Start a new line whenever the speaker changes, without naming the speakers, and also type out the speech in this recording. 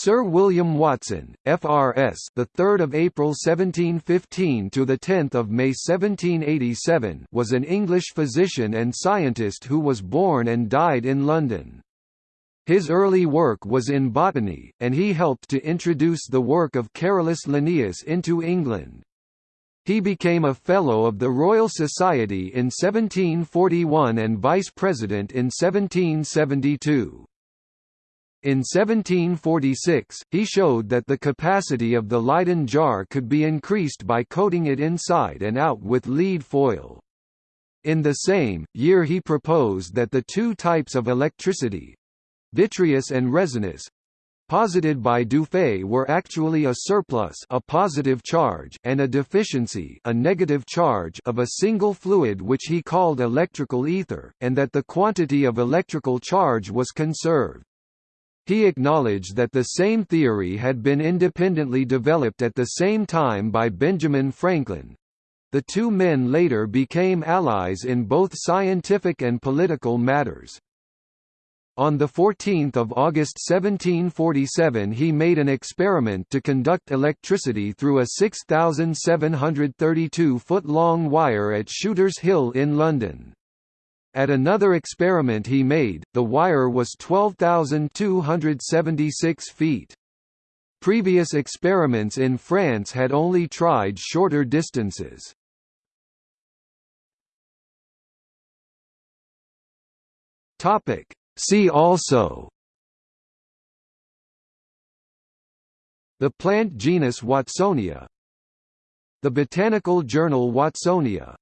Sir William Watson, FRS, the 3rd of April 1715 to the 10th of May 1787, was an English physician and scientist who was born and died in London. His early work was in botany, and he helped to introduce the work of Carolus Linnaeus into England. He became a Fellow of the Royal Society in 1741 and Vice President in 1772. In 1746, he showed that the capacity of the Leyden jar could be increased by coating it inside and out with lead foil. In the same, year he proposed that the two types of electricity—vitreous and resinous, posited by Dufay were actually a surplus a positive charge and a deficiency a negative charge of a single fluid which he called electrical ether, and that the quantity of electrical charge was conserved. He acknowledged that the same theory had been independently developed at the same time by Benjamin Franklin. The two men later became allies in both scientific and political matters. On 14 August 1747 he made an experiment to conduct electricity through a 6,732-foot-long wire at Shooters Hill in London. At another experiment he made, the wire was 12,276 feet. Previous experiments in France had only tried shorter distances. See also The plant genus Watsonia The botanical journal Watsonia